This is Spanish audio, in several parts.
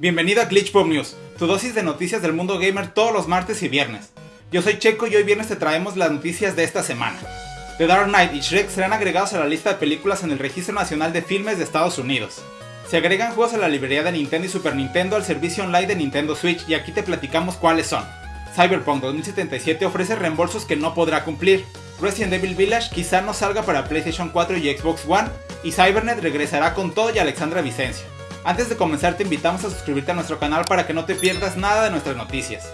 Bienvenido a Glitch Pop News, tu dosis de noticias del mundo gamer todos los martes y viernes. Yo soy Checo y hoy viernes te traemos las noticias de esta semana. The Dark Knight y Shrek serán agregados a la lista de películas en el Registro Nacional de Filmes de Estados Unidos. Se agregan juegos a la librería de Nintendo y Super Nintendo al servicio online de Nintendo Switch y aquí te platicamos cuáles son. Cyberpunk 2077 ofrece reembolsos que no podrá cumplir. Resident Evil Village quizá no salga para PlayStation 4 y Xbox One, y Cybernet regresará con todo y Alexandra Vicencio. Antes de comenzar te invitamos a suscribirte a nuestro canal para que no te pierdas nada de nuestras noticias.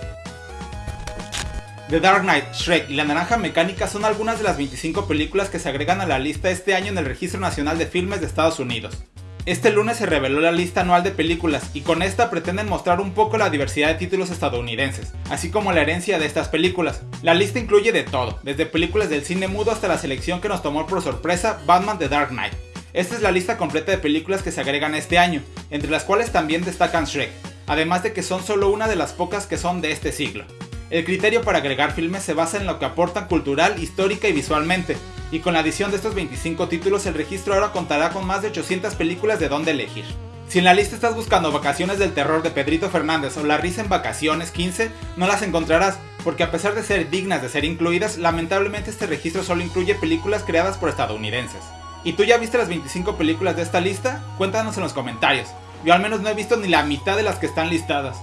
The Dark Knight, Shrek y La Naranja Mecánica son algunas de las 25 películas que se agregan a la lista este año en el Registro Nacional de Filmes de Estados Unidos. Este lunes se reveló la lista anual de películas y con esta pretenden mostrar un poco la diversidad de títulos estadounidenses, así como la herencia de estas películas. La lista incluye de todo, desde películas del cine mudo hasta la selección que nos tomó por sorpresa Batman The Dark Knight. Esta es la lista completa de películas que se agregan este año, entre las cuales también destacan Shrek, además de que son solo una de las pocas que son de este siglo. El criterio para agregar filmes se basa en lo que aportan cultural, histórica y visualmente, y con la adición de estos 25 títulos el registro ahora contará con más de 800 películas de dónde elegir. Si en la lista estás buscando Vacaciones del Terror de Pedrito Fernández o La Risa en Vacaciones 15, no las encontrarás, porque a pesar de ser dignas de ser incluidas, lamentablemente este registro solo incluye películas creadas por estadounidenses. ¿Y tú ya viste las 25 películas de esta lista? Cuéntanos en los comentarios. Yo al menos no he visto ni la mitad de las que están listadas.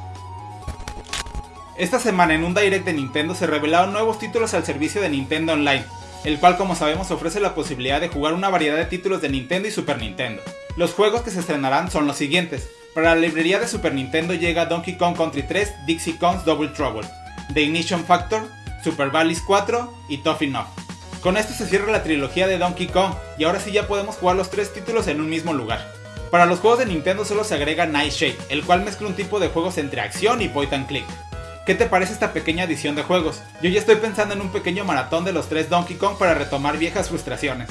Esta semana en un direct de Nintendo se revelaron nuevos títulos al servicio de Nintendo Online, el cual como sabemos ofrece la posibilidad de jugar una variedad de títulos de Nintendo y Super Nintendo. Los juegos que se estrenarán son los siguientes. Para la librería de Super Nintendo llega Donkey Kong Country 3, Dixie Kong's Double Trouble, The Ignition Factor, Super Valleys 4 y Toffee Knock. Con esto se cierra la trilogía de Donkey Kong y ahora sí ya podemos jugar los tres títulos en un mismo lugar. Para los juegos de Nintendo solo se agrega Nightshade, el cual mezcla un tipo de juegos entre acción y point and click. ¿Qué te parece esta pequeña edición de juegos? Yo ya estoy pensando en un pequeño maratón de los tres Donkey Kong para retomar viejas frustraciones.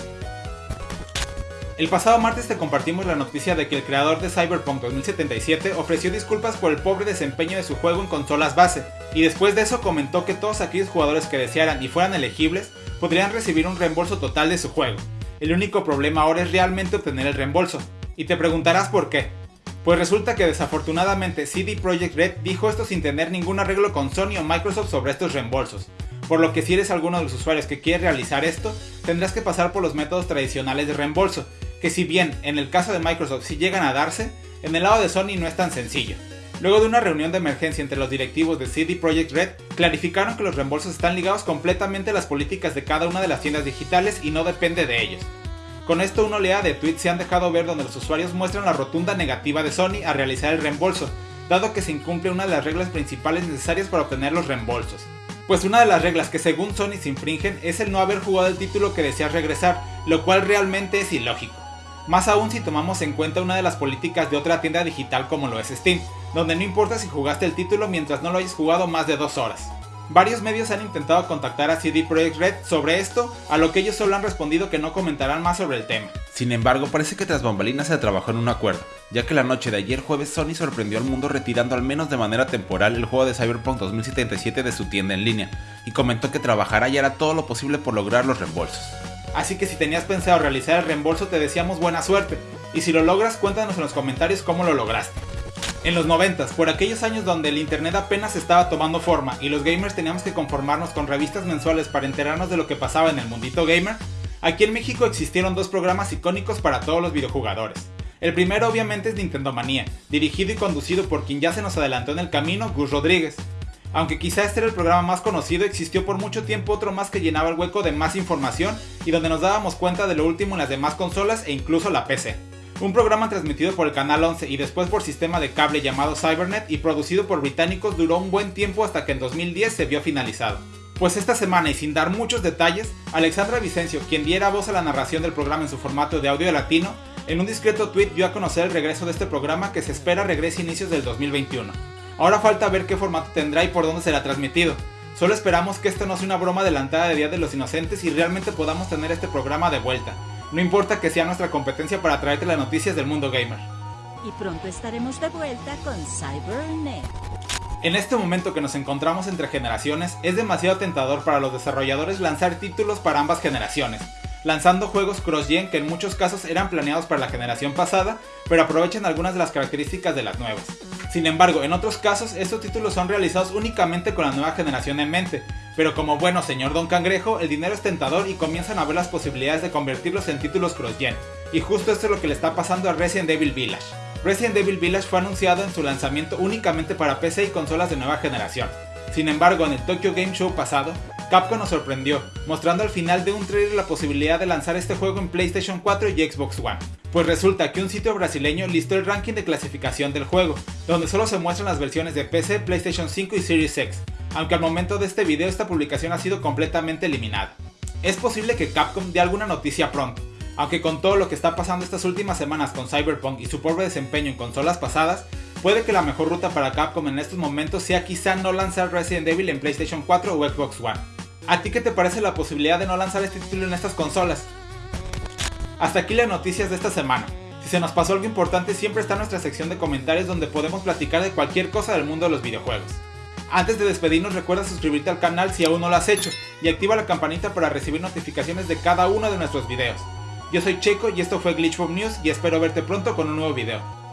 El pasado martes te compartimos la noticia de que el creador de Cyberpunk 2077 ofreció disculpas por el pobre desempeño de su juego en consolas base, y después de eso comentó que todos aquellos jugadores que desearan y fueran elegibles podrían recibir un reembolso total de su juego. El único problema ahora es realmente obtener el reembolso. Y te preguntarás por qué. Pues resulta que desafortunadamente CD Projekt Red dijo esto sin tener ningún arreglo con Sony o Microsoft sobre estos reembolsos, por lo que si eres alguno de los usuarios que quiere realizar esto, tendrás que pasar por los métodos tradicionales de reembolso, que si bien en el caso de Microsoft sí llegan a darse, en el lado de Sony no es tan sencillo. Luego de una reunión de emergencia entre los directivos de CD Projekt Red, clarificaron que los reembolsos están ligados completamente a las políticas de cada una de las tiendas digitales y no depende de ellos. Con esto una oleada de tweets se han dejado ver donde los usuarios muestran la rotunda negativa de Sony a realizar el reembolso, dado que se incumple una de las reglas principales necesarias para obtener los reembolsos. Pues una de las reglas que según Sony se infringen es el no haber jugado el título que deseas regresar, lo cual realmente es ilógico. Más aún si tomamos en cuenta una de las políticas de otra tienda digital como lo es Steam, donde no importa si jugaste el título mientras no lo hayas jugado más de dos horas. Varios medios han intentado contactar a CD Projekt Red sobre esto, a lo que ellos solo han respondido que no comentarán más sobre el tema. Sin embargo, parece que tras bambalinas se trabajó en un acuerdo, ya que la noche de ayer jueves Sony sorprendió al mundo retirando al menos de manera temporal el juego de Cyberpunk 2077 de su tienda en línea, y comentó que trabajará y hará todo lo posible por lograr los reembolsos. Así que si tenías pensado realizar el reembolso te deseamos buena suerte, y si lo logras cuéntanos en los comentarios cómo lo lograste. En los 90, por aquellos años donde el internet apenas estaba tomando forma y los gamers teníamos que conformarnos con revistas mensuales para enterarnos de lo que pasaba en el mundito gamer, aquí en México existieron dos programas icónicos para todos los videojugadores. El primero obviamente es Nintendo Manía, dirigido y conducido por quien ya se nos adelantó en el camino, Gus Rodríguez. Aunque quizá este era el programa más conocido, existió por mucho tiempo otro más que llenaba el hueco de más información y donde nos dábamos cuenta de lo último en las demás consolas e incluso la PC un programa transmitido por el Canal 11 y después por sistema de cable llamado Cybernet y producido por británicos duró un buen tiempo hasta que en 2010 se vio finalizado. Pues esta semana y sin dar muchos detalles, Alexandra Vicencio, quien diera voz a la narración del programa en su formato de audio latino, en un discreto tweet dio a conocer el regreso de este programa que se espera regrese a inicios del 2021. Ahora falta ver qué formato tendrá y por dónde será transmitido. Solo esperamos que esto no sea una broma adelantada de Día de los Inocentes y realmente podamos tener este programa de vuelta. No importa que sea nuestra competencia para traerte las noticias del mundo gamer. Y pronto estaremos de vuelta con Cybernet. En este momento que nos encontramos entre generaciones, es demasiado tentador para los desarrolladores lanzar títulos para ambas generaciones, lanzando juegos cross-gen que en muchos casos eran planeados para la generación pasada, pero aprovechan algunas de las características de las nuevas. Sin embargo, en otros casos, estos títulos son realizados únicamente con la nueva generación en mente, pero como bueno señor Don Cangrejo, el dinero es tentador y comienzan a ver las posibilidades de convertirlos en títulos cross-gen, y justo esto es lo que le está pasando a Resident Evil Village. Resident Evil Village fue anunciado en su lanzamiento únicamente para PC y consolas de nueva generación. Sin embargo, en el Tokyo Game Show pasado, Capcom nos sorprendió, mostrando al final de un trailer la posibilidad de lanzar este juego en PlayStation 4 y Xbox One. Pues resulta que un sitio brasileño listó el ranking de clasificación del juego, donde solo se muestran las versiones de PC, PlayStation 5 y Series X, aunque al momento de este video esta publicación ha sido completamente eliminada. Es posible que Capcom dé alguna noticia pronto, aunque con todo lo que está pasando estas últimas semanas con Cyberpunk y su pobre desempeño en consolas pasadas, puede que la mejor ruta para Capcom en estos momentos sea quizá no lanzar Resident Evil en PlayStation 4 o Xbox One. ¿A ti qué te parece la posibilidad de no lanzar este título en estas consolas? Hasta aquí las noticias de esta semana. Si se nos pasó algo importante siempre está nuestra sección de comentarios donde podemos platicar de cualquier cosa del mundo de los videojuegos. Antes de despedirnos recuerda suscribirte al canal si aún no lo has hecho y activa la campanita para recibir notificaciones de cada uno de nuestros videos. Yo soy Checo y esto fue Glitchbomb News y espero verte pronto con un nuevo video.